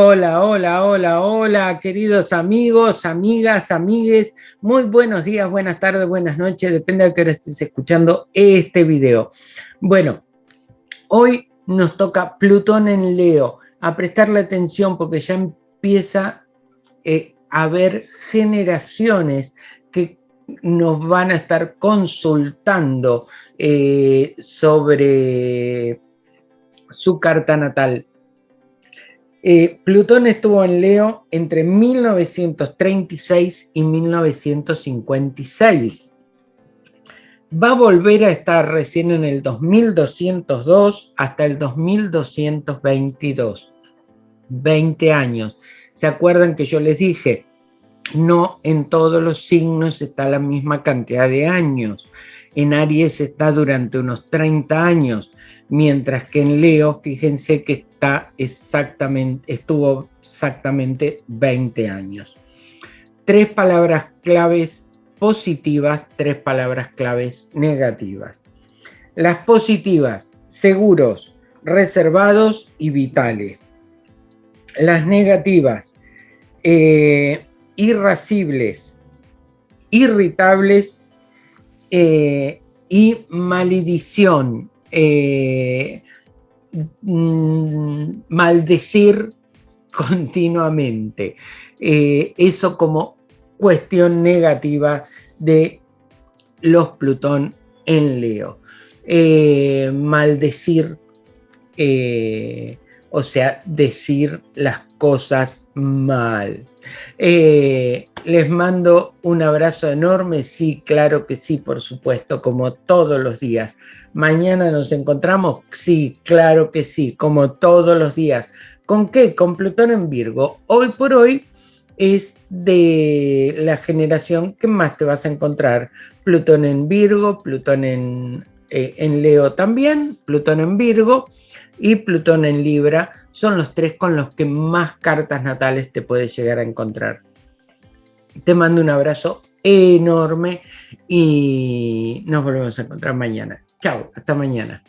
Hola, hola, hola, hola, queridos amigos, amigas, amigues. Muy buenos días, buenas tardes, buenas noches, depende de que hora estés escuchando este video. Bueno, hoy nos toca Plutón en Leo. A prestarle atención porque ya empieza eh, a haber generaciones que nos van a estar consultando eh, sobre su carta natal. Eh, Plutón estuvo en Leo entre 1936 y 1956. Va a volver a estar recién en el 2202 hasta el 2222. 20 años. ¿Se acuerdan que yo les dije? No en todos los signos está la misma cantidad de años. En Aries está durante unos 30 años, mientras que en Leo, fíjense que exactamente, estuvo exactamente 20 años. Tres palabras claves positivas, tres palabras claves negativas. Las positivas, seguros, reservados y vitales. Las negativas, eh, irascibles, irritables eh, y maledición, eh, mm, maldecir continuamente. Eh, eso como cuestión negativa de los Plutón en Leo. maldecir, o sea, decir las cosas mal. Eh, les mando un abrazo enorme, sí, claro que sí, por supuesto, como todos los días. Mañana nos encontramos, sí, claro que sí, como todos los días. ¿Con qué? Con Plutón en Virgo. Hoy por hoy es de la generación que más te vas a encontrar. Plutón en Virgo, Plutón en, eh, en Leo también, Plutón en Virgo y Plutón en Libra son los tres con los que más cartas natales te puedes llegar a encontrar. Te mando un abrazo enorme y nos volvemos a encontrar mañana. Chao, hasta mañana.